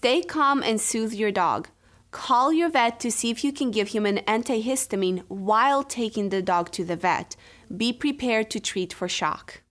Stay calm and soothe your dog. Call your vet to see if you can give him an antihistamine while taking the dog to the vet. Be prepared to treat for shock.